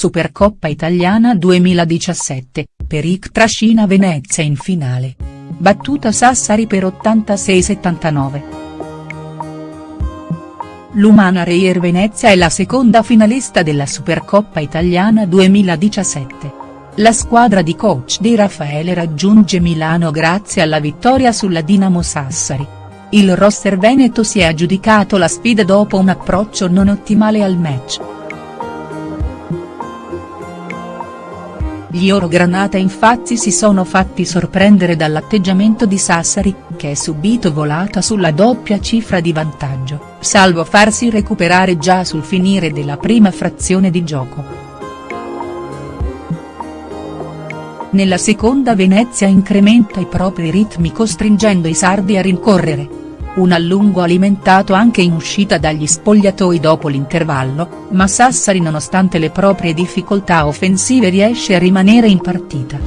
Supercoppa Italiana 2017, Peric trascina Venezia in finale. Battuta Sassari per 86-79. L'Umana Reyer Venezia è la seconda finalista della Supercoppa Italiana 2017. La squadra di coach Di Raffaele raggiunge Milano grazie alla vittoria sulla Dinamo Sassari. Il roster veneto si è aggiudicato la sfida dopo un approccio non ottimale al match. Gli Orogranata infatti si sono fatti sorprendere dall'atteggiamento di Sassari, che è subito volata sulla doppia cifra di vantaggio, salvo farsi recuperare già sul finire della prima frazione di gioco. Nella seconda Venezia incrementa i propri ritmi costringendo i sardi a rincorrere, un allungo alimentato anche in uscita dagli spogliatoi dopo l'intervallo, ma Sassari nonostante le proprie difficoltà offensive riesce a rimanere in partita.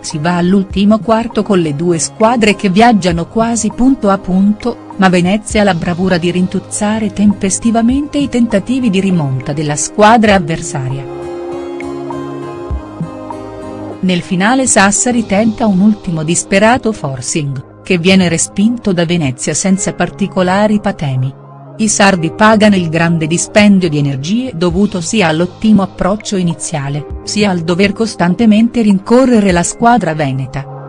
Si va all'ultimo quarto con le due squadre che viaggiano quasi punto a punto, ma Venezia ha la bravura di rintuzzare tempestivamente i tentativi di rimonta della squadra avversaria. Nel finale Sassari tenta un ultimo disperato forcing, che viene respinto da Venezia senza particolari patemi. I sardi pagano il grande dispendio di energie dovuto sia all'ottimo approccio iniziale, sia al dover costantemente rincorrere la squadra veneta.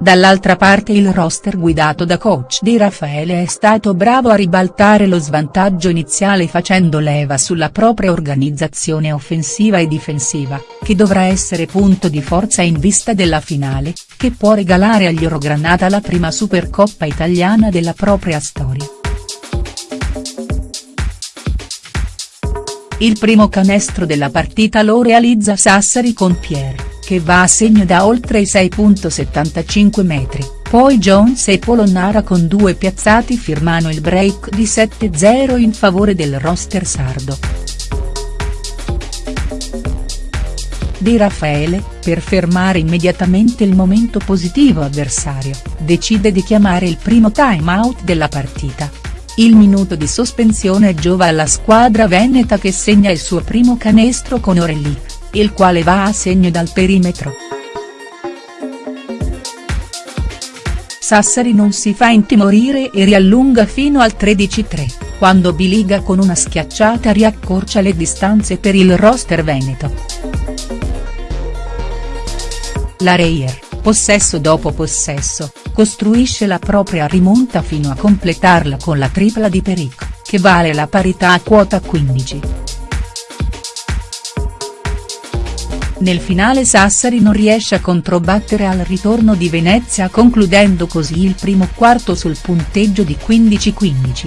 Dall'altra parte il roster guidato da coach Di Raffaele è stato bravo a ribaltare lo svantaggio iniziale facendo leva sulla propria organizzazione offensiva e difensiva, che dovrà essere punto di forza in vista della finale, che può regalare agli Orogranata la prima Supercoppa italiana della propria storia. Il primo canestro della partita lo realizza Sassari con Pierre che va a segno da oltre i 6.75 metri, poi Jones e Polonnara con due piazzati firmano il break di 7-0 in favore del roster sardo. Di Raffaele, per fermare immediatamente il momento positivo avversario, decide di chiamare il primo time out della partita. Il minuto di sospensione giova alla squadra veneta che segna il suo primo canestro con Orelli il quale va a segno dal perimetro. Sassari non si fa intimorire e riallunga fino al 13-3, quando Biliga con una schiacciata riaccorcia le distanze per il roster veneto. La Reyer, possesso dopo possesso, costruisce la propria rimonta fino a completarla con la tripla di Peric, che vale la parità a quota 15. Nel finale Sassari non riesce a controbattere al ritorno di Venezia concludendo così il primo quarto sul punteggio di 15-15.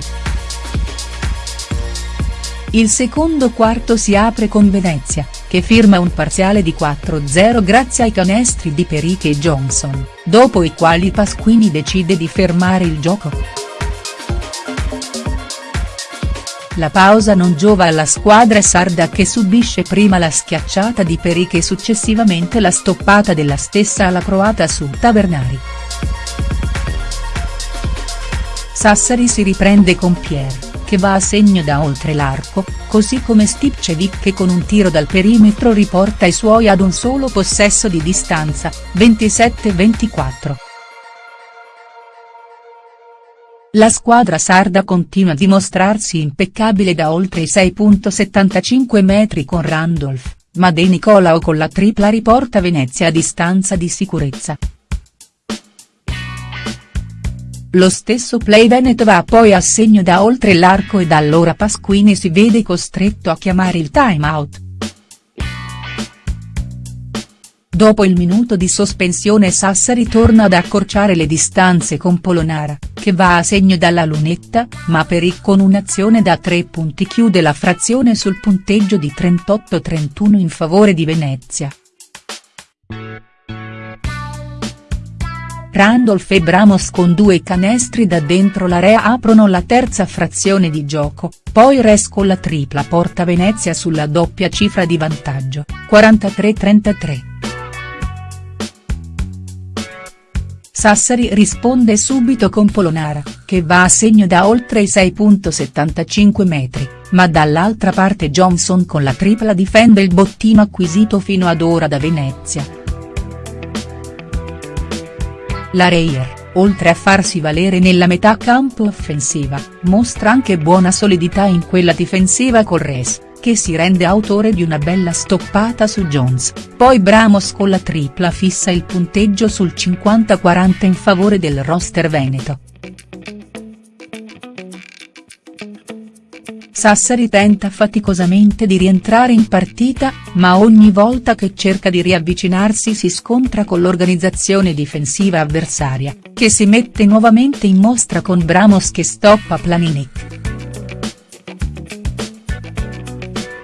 Il secondo quarto si apre con Venezia, che firma un parziale di 4-0 grazie ai canestri di Periche e Johnson, dopo i quali Pasquini decide di fermare il gioco. La pausa non giova alla squadra sarda che subisce prima la schiacciata di Periche e successivamente la stoppata della stessa alla croata su Tavernari. Sassari si riprende con Pierre, che va a segno da oltre l'arco, così come Stipcevic che con un tiro dal perimetro riporta i suoi ad un solo possesso di distanza, 27-24. La squadra sarda continua a dimostrarsi impeccabile da oltre i 6.75 metri con Randolph, ma De Nicolao con la tripla riporta Venezia a distanza di sicurezza. Lo stesso play Veneto va poi a segno da oltre l'arco ed allora Pasquini si vede costretto a chiamare il time out. Dopo il minuto di sospensione Sassari torna ad accorciare le distanze con Polonara, che va a segno dalla lunetta, ma Peric con un'azione da tre punti chiude la frazione sul punteggio di 38-31 in favore di Venezia. Randolph e Bramos con due canestri da dentro l'area aprono la terza frazione di gioco, poi Res con la tripla porta Venezia sulla doppia cifra di vantaggio, 43-33. Sassari risponde subito con Polonara, che va a segno da oltre i 6.75 metri, ma dall'altra parte Johnson con la tripla difende il bottino acquisito fino ad ora da Venezia. La Reier, oltre a farsi valere nella metà campo offensiva, mostra anche buona solidità in quella difensiva col Res che si rende autore di una bella stoppata su Jones, poi Bramos con la tripla fissa il punteggio sul 50-40 in favore del roster veneto. Sassari tenta faticosamente di rientrare in partita, ma ogni volta che cerca di riavvicinarsi si scontra con l'organizzazione difensiva avversaria, che si mette nuovamente in mostra con Bramos che stoppa Planinic.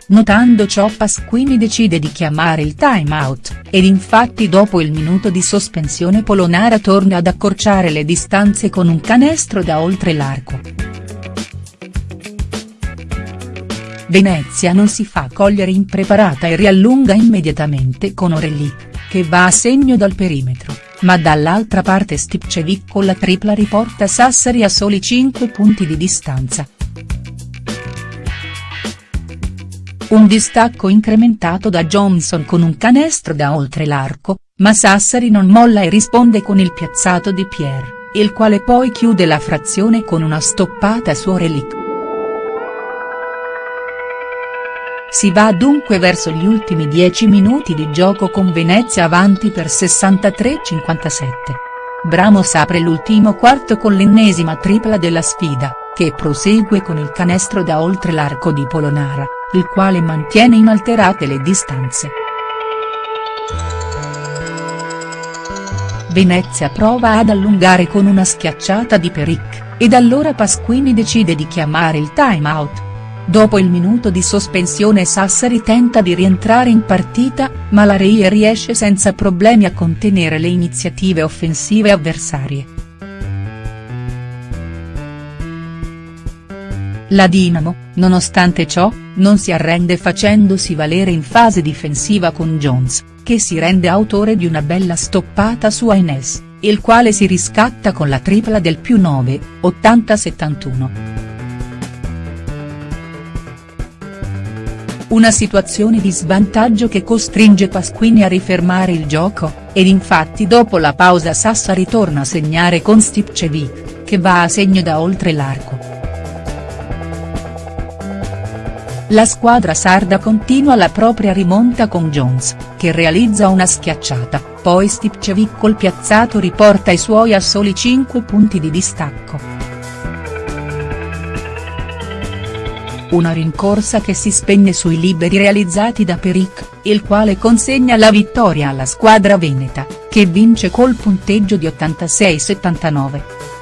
Notando ciò Pasquini decide di chiamare il time out, ed infatti dopo il minuto di sospensione Polonara torna ad accorciare le distanze con un canestro da oltre l'arco. Venezia non si fa cogliere impreparata e riallunga immediatamente con Orelic, che va a segno dal perimetro, ma dall'altra parte Stipcevic con la tripla riporta Sassari a soli 5 punti di distanza. Un distacco incrementato da Johnson con un canestro da oltre l'arco, ma Sassari non molla e risponde con il piazzato di Pierre, il quale poi chiude la frazione con una stoppata su Orelic. Si va dunque verso gli ultimi 10 minuti di gioco con Venezia avanti per 63-57. Bramos apre l'ultimo quarto con l'ennesima tripla della sfida, che prosegue con il canestro da oltre l'arco di Polonara il quale mantiene inalterate le distanze. Venezia prova ad allungare con una schiacciata di Peric, ed allora Pasquini decide di chiamare il time out. Dopo il minuto di sospensione Sassari tenta di rientrare in partita, ma la Reie riesce senza problemi a contenere le iniziative offensive avversarie. La Dinamo, nonostante ciò, non si arrende facendosi valere in fase difensiva con Jones, che si rende autore di una bella stoppata su Aines, il quale si riscatta con la tripla del più 9, 80-71. Una situazione di svantaggio che costringe Pasquini a rifermare il gioco, ed infatti dopo la pausa Sassa ritorna a segnare con Stipcevic, che va a segno da oltre l'arco. La squadra sarda continua la propria rimonta con Jones, che realizza una schiacciata, poi Stipcevic col piazzato riporta i suoi a soli 5 punti di distacco. Una rincorsa che si spegne sui liberi realizzati da Peric, il quale consegna la vittoria alla squadra veneta, che vince col punteggio di 86-79.